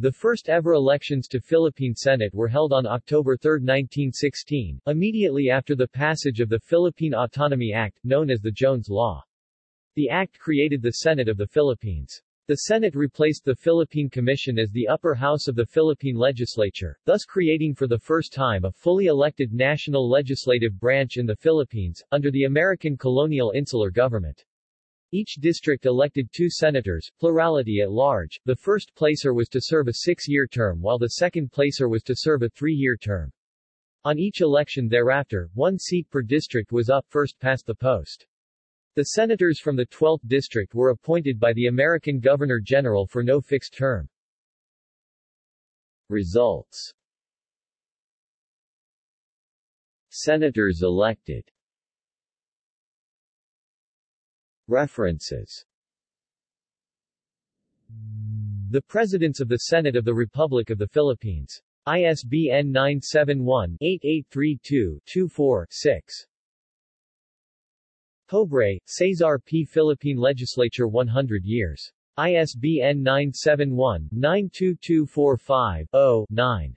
The first ever elections to Philippine Senate were held on October 3, 1916, immediately after the passage of the Philippine Autonomy Act, known as the Jones Law. The act created the Senate of the Philippines. The Senate replaced the Philippine Commission as the upper house of the Philippine legislature, thus creating for the first time a fully elected national legislative branch in the Philippines, under the American colonial insular government. Each district elected two senators, plurality at large. The first placer was to serve a six-year term while the second placer was to serve a three-year term. On each election thereafter, one seat per district was up first past the post. The senators from the 12th district were appointed by the American Governor-General for no fixed term. Results Senators elected References The Presidents of the Senate of the Republic of the Philippines. ISBN 971-8832-24-6. Pobre, Cesar P. Philippine Legislature 100 years. ISBN 971-92245-0-9.